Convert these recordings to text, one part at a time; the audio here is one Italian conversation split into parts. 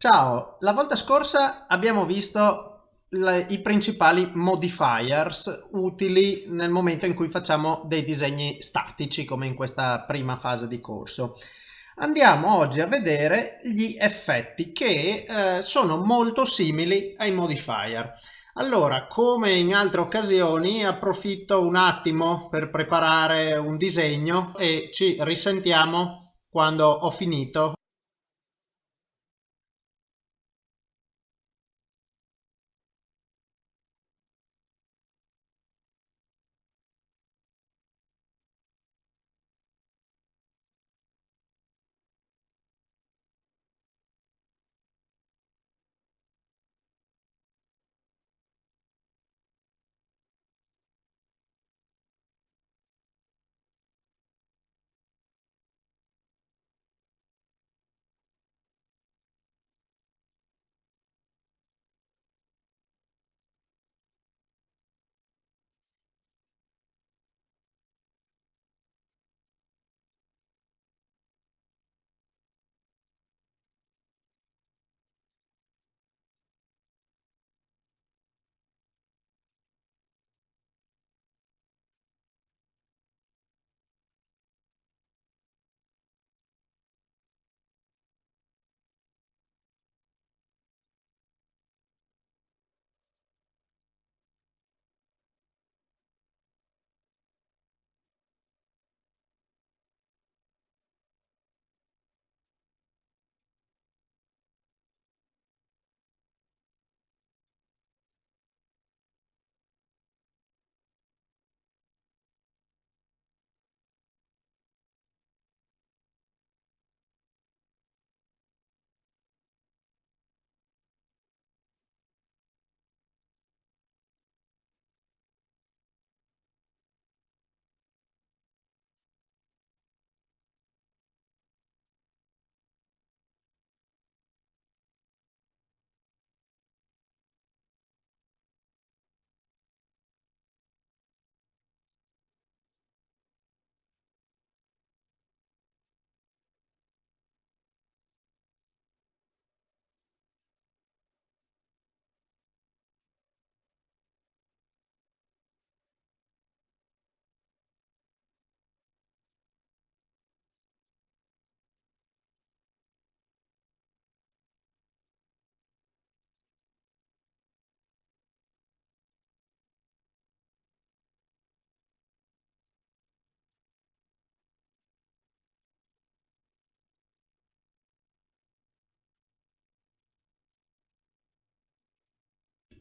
Ciao, la volta scorsa abbiamo visto le, i principali modifiers utili nel momento in cui facciamo dei disegni statici come in questa prima fase di corso. Andiamo oggi a vedere gli effetti che eh, sono molto simili ai modifier. Allora, come in altre occasioni, approfitto un attimo per preparare un disegno e ci risentiamo quando ho finito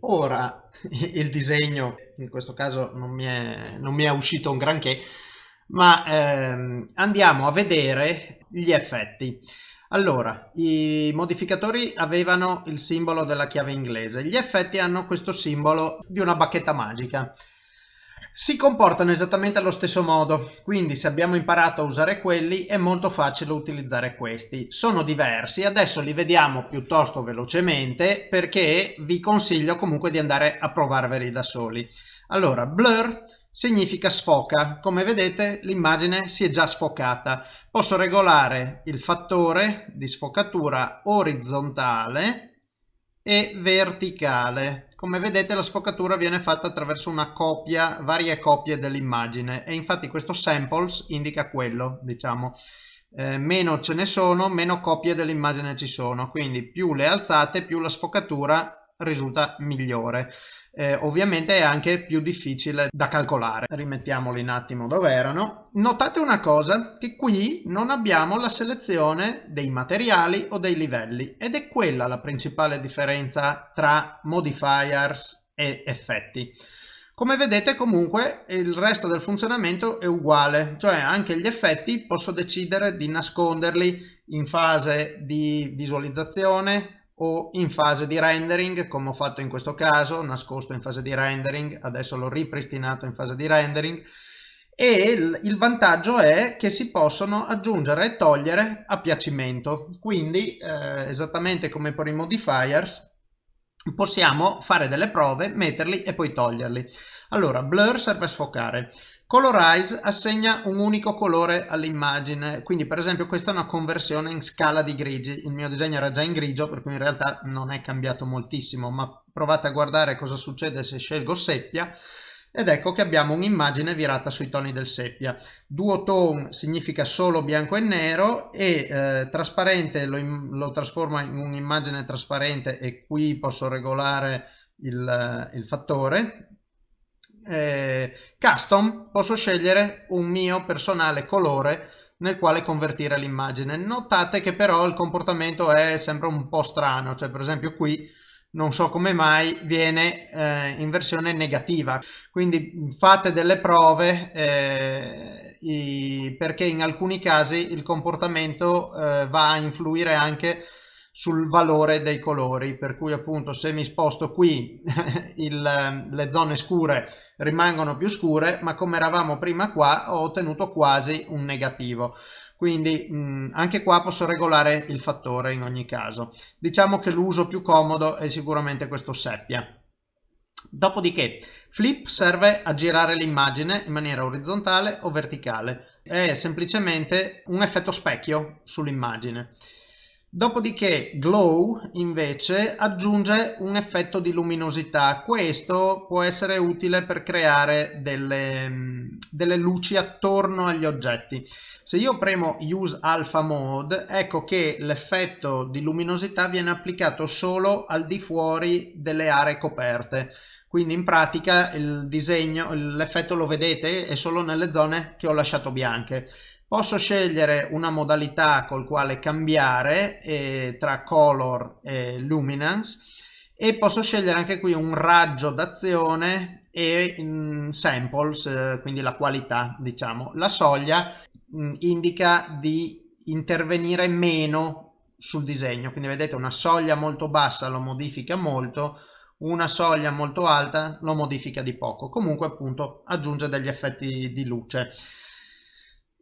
Ora il disegno, in questo caso non mi è, non mi è uscito un granché, ma ehm, andiamo a vedere gli effetti. Allora, i modificatori avevano il simbolo della chiave inglese, gli effetti hanno questo simbolo di una bacchetta magica si comportano esattamente allo stesso modo, quindi se abbiamo imparato a usare quelli è molto facile utilizzare questi. Sono diversi, adesso li vediamo piuttosto velocemente perché vi consiglio comunque di andare a provarveli da soli. Allora, blur significa sfoca, come vedete l'immagine si è già sfocata. Posso regolare il fattore di sfocatura orizzontale e verticale. Come vedete la sfocatura viene fatta attraverso una copia, varie copie dell'immagine e infatti questo samples indica quello, diciamo. Eh, meno ce ne sono, meno copie dell'immagine ci sono, quindi più le alzate, più la sfocatura risulta migliore eh, ovviamente è anche più difficile da calcolare. Rimettiamoli un attimo dove erano. Notate una cosa, che qui non abbiamo la selezione dei materiali o dei livelli ed è quella la principale differenza tra modifiers e effetti. Come vedete comunque il resto del funzionamento è uguale, cioè anche gli effetti posso decidere di nasconderli in fase di visualizzazione, o in fase di rendering come ho fatto in questo caso, nascosto in fase di rendering, adesso l'ho ripristinato in fase di rendering e il, il, vantaggio è che si possono aggiungere e togliere a piacimento, quindi eh, esattamente come per i modifiers possiamo fare delle prove, metterli e poi toglierli. Allora, blur serve a sfocare. Colorize assegna un unico colore all'immagine, quindi per esempio questa è una conversione in scala di grigi, il mio disegno era già in grigio per cui in realtà non è cambiato moltissimo, ma provate a guardare cosa succede se scelgo seppia ed ecco che abbiamo un'immagine virata sui toni del seppia. Duotone significa solo bianco e nero e eh, trasparente lo, lo trasforma in un'immagine trasparente e qui posso regolare il, il fattore eh, custom posso scegliere un mio personale colore nel quale convertire l'immagine. Notate che però il comportamento è sempre un po' strano, cioè per esempio qui non so come mai viene eh, in versione negativa, quindi fate delle prove eh, i, perché in alcuni casi il comportamento eh, va a influire anche sul valore dei colori, per cui appunto se mi sposto qui il, le zone scure rimangono più scure, ma come eravamo prima qua ho ottenuto quasi un negativo. Quindi mh, anche qua posso regolare il fattore in ogni caso. Diciamo che l'uso più comodo è sicuramente questo seppia. Dopodiché flip serve a girare l'immagine in maniera orizzontale o verticale. È semplicemente un effetto specchio sull'immagine. Dopodiché Glow invece aggiunge un effetto di luminosità. Questo può essere utile per creare delle, delle luci attorno agli oggetti. Se io premo Use Alpha Mode, ecco che l'effetto di luminosità viene applicato solo al di fuori delle aree coperte. Quindi in pratica il disegno, l'effetto lo vedete, è solo nelle zone che ho lasciato bianche. Posso scegliere una modalità col quale cambiare eh, tra color e luminance e posso scegliere anche qui un raggio d'azione e mm, samples, eh, quindi la qualità diciamo. La soglia mh, mm, indica di intervenire meno sul disegno, quindi vedete una soglia molto bassa lo modifica molto, una soglia molto alta lo modifica di poco, comunque appunto aggiunge degli effetti di luce.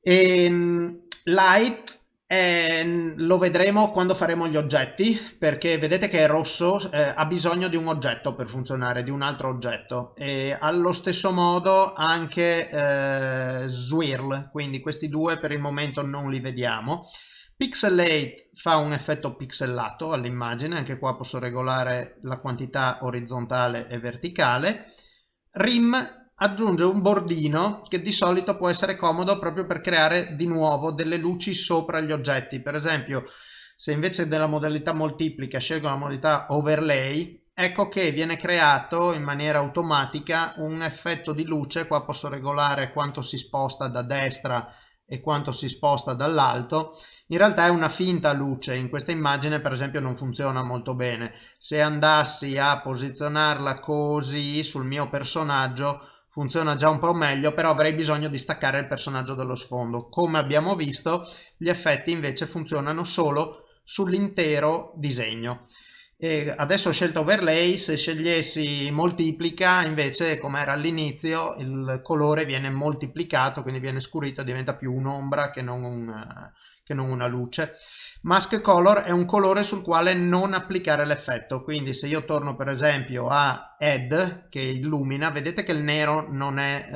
E, ehm, light eh, lo vedremo quando faremo gli oggetti perché vedete che è rosso eh, ha bisogno di un oggetto per funzionare di un altro oggetto. E allo stesso modo anche eh, swirl quindi questi due per il momento non li vediamo. Pixelate fa un effetto pixelato all'immagine anche qua posso regolare la quantità orizzontale e verticale. Rim aggiunge un bordino che di solito può essere comodo proprio per creare di nuovo delle luci sopra gli oggetti. Per esempio, se invece della modalità moltiplica scelgo la modalità overlay, ecco che viene creato in maniera automatica un effetto di luce. Qua posso regolare quanto si sposta da destra e quanto si sposta dall'alto in realtà è una finta luce, in questa immagine per esempio non funziona molto bene. Se andassi a posizionarla così sul mio personaggio funziona già un po' meglio, però avrei bisogno di staccare il personaggio dallo sfondo. Come abbiamo visto, gli effetti invece funzionano solo sull'intero disegno. E adesso ho scelto overlay, se scegliessi moltiplica, invece come era all'inizio, il colore viene moltiplicato, quindi viene scurito, diventa più un'ombra che non un che non una luce. Mask color è un colore sul quale non applicare l'effetto, quindi se io torno per esempio a add che illumina, vedete che il nero non è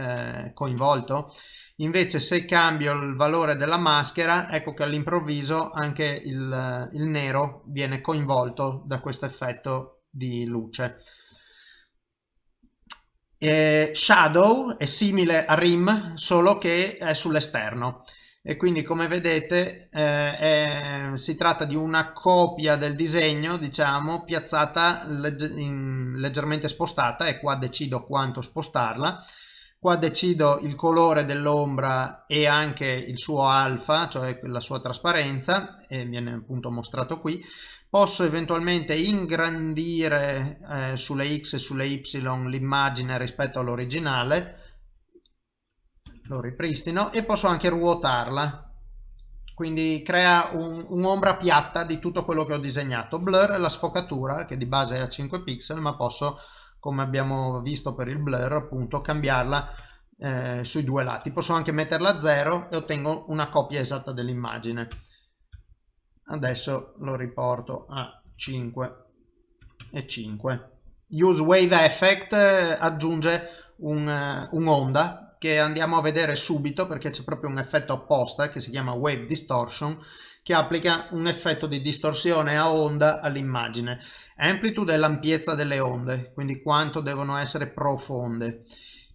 eh, coinvolto? Invece se cambio il valore della maschera, ecco che all'improvviso anche il, il nero viene coinvolto da questo effetto di luce. E shadow è simile a rim, solo che è sull'esterno e quindi come vedete eh, è, si tratta di una copia del disegno diciamo piazzata legge, in, leggermente spostata e qua decido quanto spostarla. Qua decido il colore dell'ombra e anche il suo alfa cioè la sua trasparenza e viene appunto mostrato qui. Posso eventualmente ingrandire eh, sulle x e sulle y l'immagine rispetto all'originale lo ripristino e posso anche ruotarla. Quindi crea un'ombra un piatta di tutto quello che ho disegnato. Blur è la sfocatura che di base è a 5 pixel ma posso come abbiamo visto per il blur appunto cambiarla eh, sui due lati. Posso anche metterla a 0 e ottengo una copia esatta dell'immagine. Adesso lo riporto a 5 e 5 use wave effect eh, aggiunge un'onda. un che andiamo a vedere subito perché c'è proprio un effetto apposta che si chiama Wave Distortion che applica un effetto di distorsione a onda all'immagine. Amplitude è l'ampiezza delle onde, quindi quanto devono essere profonde.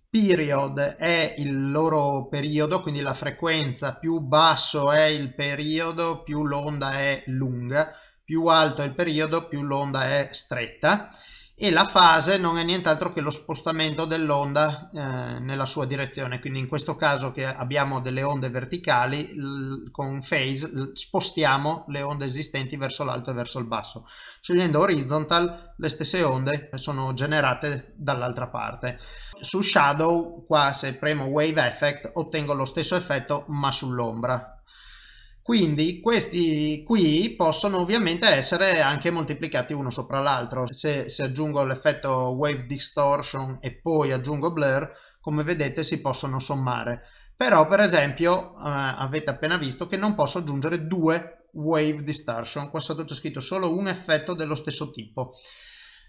Period è il loro periodo, quindi la frequenza, più basso è il periodo, più l'onda è lunga, più alto è il periodo, più l'onda è stretta e la fase non è nient'altro che lo spostamento dell'onda eh, nella sua direzione. Quindi in questo caso che abbiamo delle onde verticali con phase spostiamo le onde esistenti verso l'alto e verso il basso. Scegliendo horizontal le stesse onde sono generate dall'altra parte. Su shadow qua se premo wave effect ottengo lo stesso effetto ma sull'ombra quindi questi qui possono ovviamente essere anche moltiplicati uno sopra l'altro. Se, se aggiungo l'effetto wave distortion e poi aggiungo blur, come vedete si possono sommare. Però per esempio eh, avete appena visto che non posso aggiungere due wave distortion, qua sotto c'è scritto solo un effetto dello stesso tipo.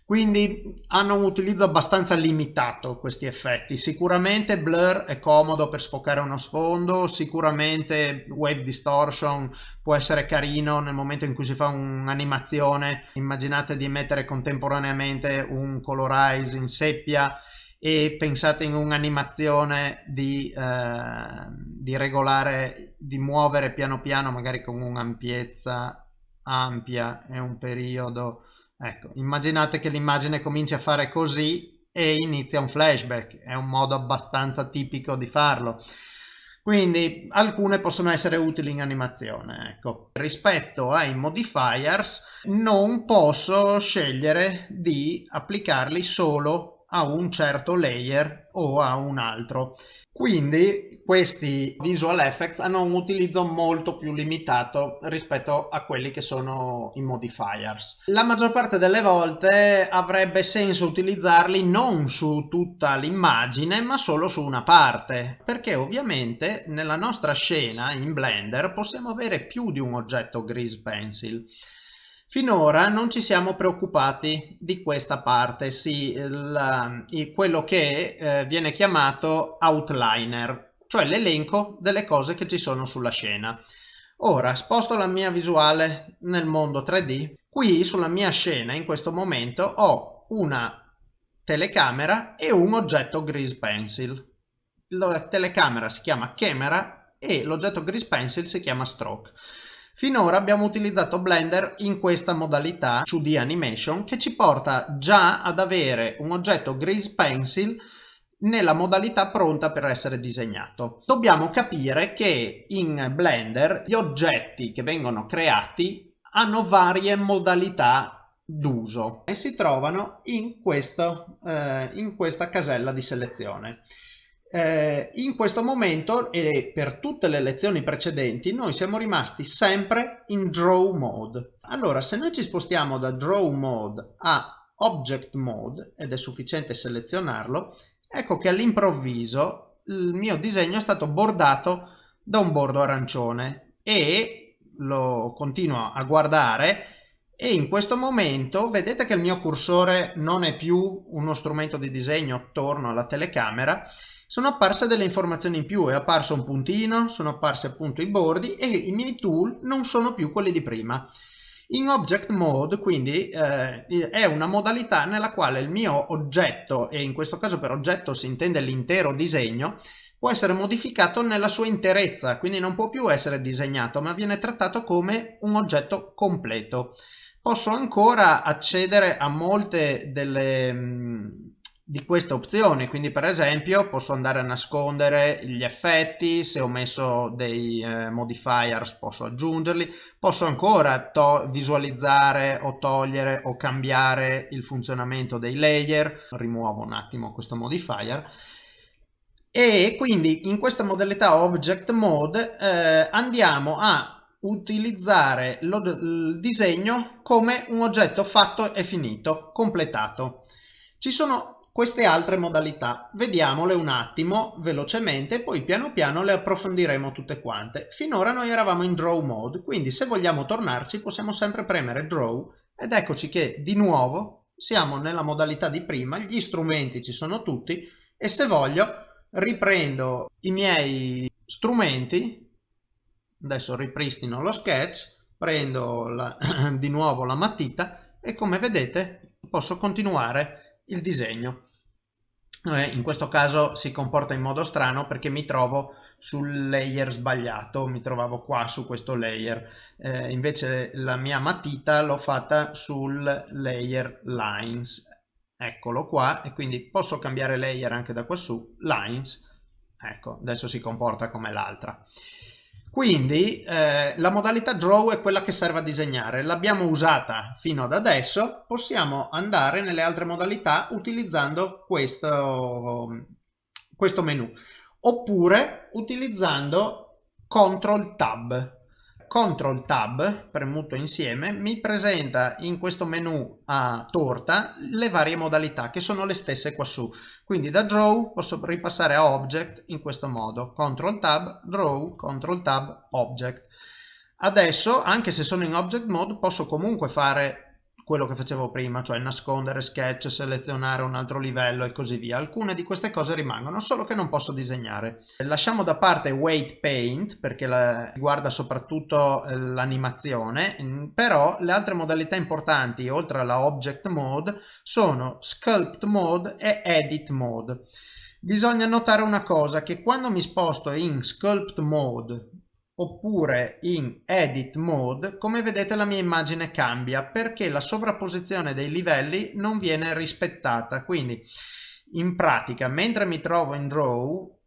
Quindi hanno un utilizzo abbastanza limitato questi effetti. Sicuramente blur è comodo per sfocare uno sfondo, sicuramente wave distortion può essere carino nel momento in cui si fa un'animazione. Immaginate di mettere contemporaneamente un colorize in seppia e pensate in un'animazione di, eh, di regolare, di muovere piano piano magari con un'ampiezza ampia e un periodo Ecco, immaginate che l'immagine cominci a fare così e inizia un flashback, è un modo abbastanza tipico di farlo. Quindi alcune possono essere utili in animazione. Ecco. Rispetto ai modifiers non posso scegliere di applicarli solo a un certo layer o a un altro. Quindi questi visual effects hanno un utilizzo molto più limitato rispetto a quelli che sono i modifiers. La maggior parte delle volte avrebbe senso utilizzarli non su tutta l'immagine ma solo su una parte perché ovviamente nella nostra scena in Blender possiamo avere più di un oggetto grease pencil Finora non ci siamo preoccupati di questa parte, sì, il, il, quello che eh, viene chiamato outliner, cioè l'elenco delle cose che ci sono sulla scena. Ora sposto la mia visuale nel mondo 3D. Qui sulla mia scena in questo momento ho una telecamera e un oggetto grease pencil. La telecamera si chiama camera e l'oggetto grease pencil si chiama stroke. Finora abbiamo utilizzato Blender in questa modalità 2D Animation che ci porta già ad avere un oggetto Grease Pencil nella modalità pronta per essere disegnato. Dobbiamo capire che in Blender gli oggetti che vengono creati hanno varie modalità d'uso e si trovano in, questo, eh, in questa casella di selezione. Eh, in questo momento e per tutte le lezioni precedenti noi siamo rimasti sempre in draw mode. Allora se noi ci spostiamo da draw mode a object mode ed è sufficiente selezionarlo, ecco che all'improvviso il mio disegno è stato bordato da un bordo arancione e lo continuo a guardare e in questo momento vedete che il mio cursore non è più uno strumento di disegno attorno alla telecamera sono apparse delle informazioni in più, è apparso un puntino, sono apparsi appunto i bordi e i mini tool non sono più quelli di prima. In Object Mode quindi eh, è una modalità nella quale il mio oggetto, e in questo caso per oggetto si intende l'intero disegno, può essere modificato nella sua interezza, quindi non può più essere disegnato, ma viene trattato come un oggetto completo. Posso ancora accedere a molte delle, mm, di queste opzioni quindi per esempio posso andare a nascondere gli effetti se ho messo dei eh, modifiers posso aggiungerli posso ancora visualizzare o togliere o cambiare il funzionamento dei layer. Rimuovo un attimo questo modifier. E quindi in questa modalità object mode eh, andiamo a utilizzare lo, il disegno come un oggetto fatto e finito completato. Ci sono queste altre modalità. Vediamole un attimo velocemente, poi piano piano le approfondiremo tutte quante. Finora noi eravamo in Draw Mode, quindi se vogliamo tornarci possiamo sempre premere Draw ed eccoci che di nuovo siamo nella modalità di prima, gli strumenti ci sono tutti e se voglio riprendo i miei strumenti, adesso ripristino lo sketch, prendo la, di nuovo la matita e come vedete posso continuare il disegno. Eh, in questo caso si comporta in modo strano perché mi trovo sul layer sbagliato, mi trovavo qua su questo layer, eh, invece la mia matita l'ho fatta sul layer lines, eccolo qua e quindi posso cambiare layer anche da qua su, lines, ecco adesso si comporta come l'altra. Quindi eh, la modalità draw è quella che serve a disegnare, l'abbiamo usata fino ad adesso, possiamo andare nelle altre modalità utilizzando questo, questo menu. Oppure utilizzando CTRL Tab. CTRL Tab premuto insieme mi presenta in questo menu a torta le varie modalità che sono le stesse qua su. Quindi da Draw posso ripassare a Object in questo modo. CTRL Tab, Draw, CTRL Tab, Object. Adesso, anche se sono in Object Mode, posso comunque fare quello che facevo prima, cioè nascondere sketch, selezionare un altro livello e così via. Alcune di queste cose rimangono, solo che non posso disegnare. Lasciamo da parte Weight Paint, perché riguarda soprattutto eh, l'animazione, mm, però le altre modalità importanti, oltre alla Object Mode, sono Sculpt Mode e Edit Mode. Bisogna notare una cosa, che quando mi sposto in Sculpt Mode oppure in edit mode come vedete la mia immagine cambia perché la sovrapposizione dei livelli non viene rispettata. Quindi in pratica mentre mi trovo in draw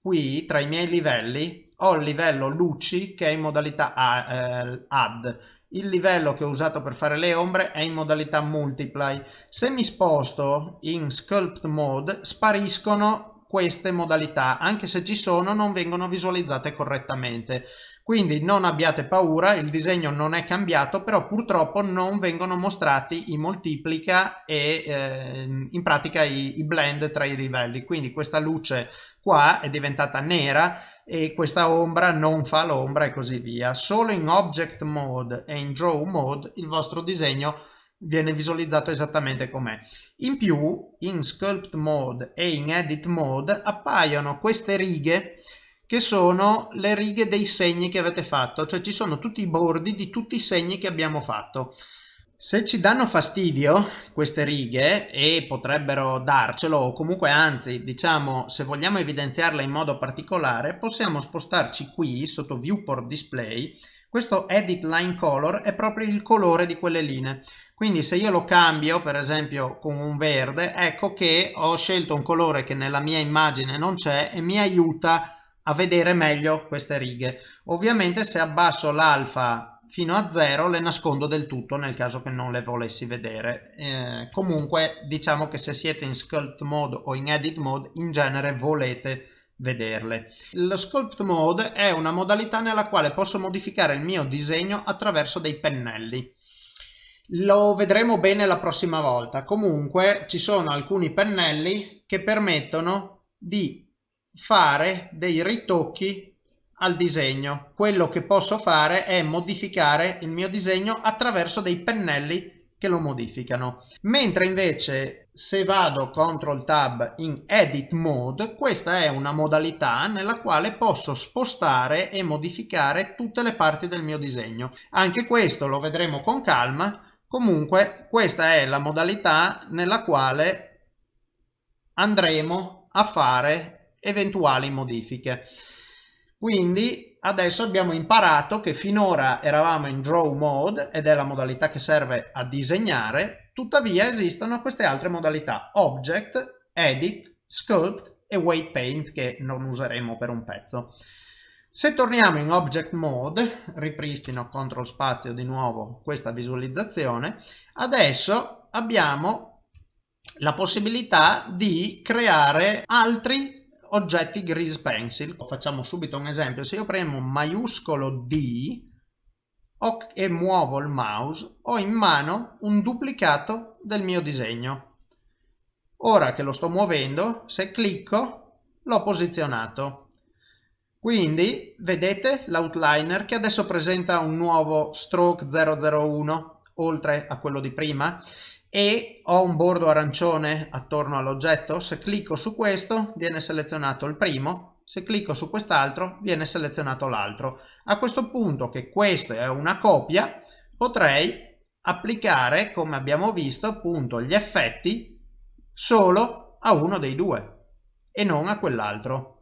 qui tra i miei livelli ho il livello luci che è in modalità eh, add. Il livello che ho usato per fare le ombre è in modalità multiply. Se mi sposto in sculpt mode spariscono queste modalità, anche se ci sono non vengono visualizzate correttamente. Quindi non abbiate paura, il disegno non è cambiato, però purtroppo non vengono mostrati i moltiplica e eh, in pratica i, i blend tra i livelli. Quindi questa luce qua è diventata nera e questa ombra non fa l'ombra e così via. Solo in Object Mode e in Draw Mode il vostro disegno viene visualizzato esattamente com'è. In più, in Sculpt Mode e in Edit Mode appaiono queste righe che sono le righe dei segni che avete fatto, cioè ci sono tutti i bordi di tutti i segni che abbiamo fatto. Se ci danno fastidio queste righe e potrebbero darcelo o comunque anzi diciamo se vogliamo evidenziarle in modo particolare possiamo spostarci qui sotto viewport display questo edit line color è proprio il colore di quelle linee quindi se io lo cambio per esempio con un verde ecco che ho scelto un colore che nella mia immagine non c'è e mi aiuta a vedere meglio queste righe. Ovviamente se abbasso l'alfa fino a 0 le nascondo del tutto nel caso che non le volessi vedere. Eh, comunque diciamo che se siete in sculpt mode o in edit mode in genere volete vederle. Lo sculpt mode è una modalità nella quale posso modificare il mio disegno attraverso dei pennelli lo vedremo bene la prossima volta. Comunque ci sono alcuni pennelli che permettono di fare dei ritocchi al disegno. Quello che posso fare è modificare il mio disegno attraverso dei pennelli che lo modificano. Mentre invece se vado CTRL Tab in Edit Mode, questa è una modalità nella quale posso spostare e modificare tutte le parti del mio disegno. Anche questo lo vedremo con calma Comunque questa è la modalità nella quale andremo a fare eventuali modifiche. Quindi adesso abbiamo imparato che finora eravamo in draw mode ed è la modalità che serve a disegnare, tuttavia esistono queste altre modalità object, edit, sculpt e weight paint che non useremo per un pezzo. Se torniamo in Object Mode, ripristino CTRL spazio di nuovo questa visualizzazione, adesso abbiamo la possibilità di creare altri oggetti Grease Pencil. Facciamo subito un esempio, se io premo maiuscolo D e muovo il mouse, ho in mano un duplicato del mio disegno. Ora che lo sto muovendo, se clicco, l'ho posizionato. Quindi vedete l'outliner che adesso presenta un nuovo stroke 001 oltre a quello di prima e ho un bordo arancione attorno all'oggetto, se clicco su questo viene selezionato il primo, se clicco su quest'altro viene selezionato l'altro. A questo punto che questo è una copia potrei applicare come abbiamo visto appunto gli effetti solo a uno dei due e non a quell'altro.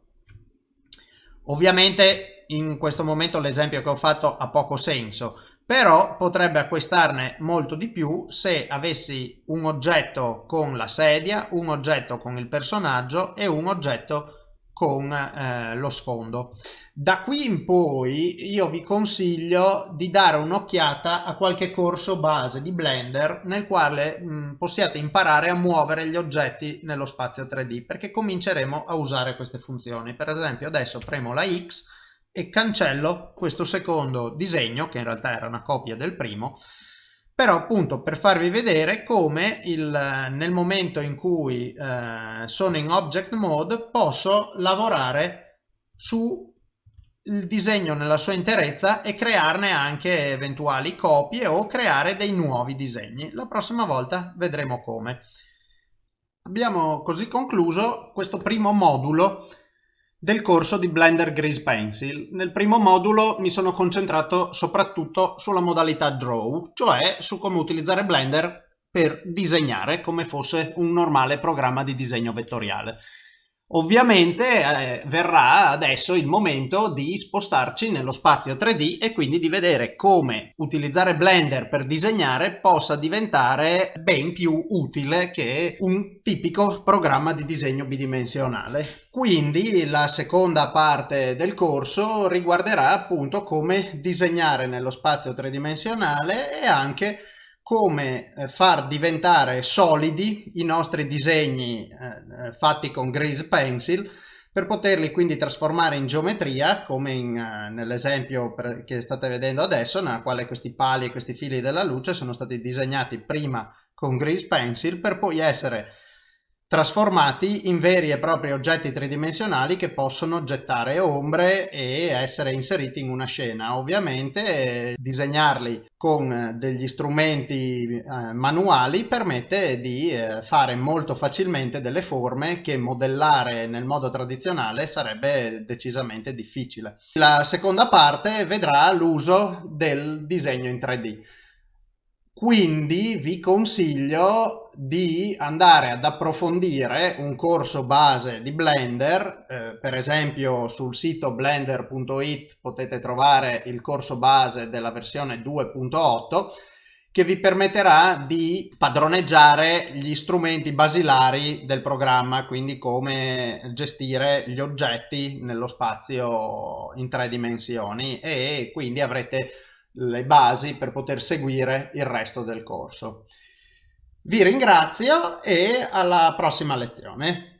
Ovviamente in questo momento l'esempio che ho fatto ha poco senso però potrebbe acquistarne molto di più se avessi un oggetto con la sedia, un oggetto con il personaggio e un oggetto con eh, lo sfondo. Da qui in poi io vi consiglio di dare un'occhiata a qualche corso base di Blender nel quale mh, possiate imparare a muovere gli oggetti nello spazio 3D perché cominceremo a usare queste funzioni. Per esempio adesso premo la X e cancello questo secondo disegno che in realtà era una copia del primo però appunto per farvi vedere come il, nel momento in cui eh, sono in object mode posso lavorare su il disegno nella sua interezza e crearne anche eventuali copie o creare dei nuovi disegni. La prossima volta vedremo come. Abbiamo così concluso questo primo modulo del corso di Blender Grease Pencil. Nel primo modulo mi sono concentrato soprattutto sulla modalità Draw, cioè su come utilizzare Blender per disegnare come fosse un normale programma di disegno vettoriale. Ovviamente eh, verrà adesso il momento di spostarci nello spazio 3D e quindi di vedere come utilizzare Blender per disegnare possa diventare ben più utile che un tipico programma di disegno bidimensionale. Quindi la seconda parte del corso riguarderà appunto come disegnare nello spazio tridimensionale e anche come eh, far diventare solidi i nostri disegni eh, eh, fatti con Grease Pencil per poterli quindi trasformare in geometria come uh, nell'esempio che state vedendo adesso nella quale questi pali e questi fili della luce sono stati disegnati prima con Grease Pencil per poi essere trasformati in veri e propri oggetti tridimensionali che possono gettare ombre e essere inseriti in una scena. Ovviamente disegnarli con degli strumenti eh, manuali permette di eh, fare molto facilmente delle forme che modellare nel modo tradizionale sarebbe decisamente difficile. La seconda parte vedrà l'uso del disegno in 3D. Quindi vi consiglio di andare ad approfondire un corso base di Blender, eh, per esempio sul sito blender.it potete trovare il corso base della versione 2.8 che vi permetterà di padroneggiare gli strumenti basilari del programma, quindi come gestire gli oggetti nello spazio in tre dimensioni. E quindi avrete le basi per poter seguire il resto del corso. Vi ringrazio e alla prossima lezione.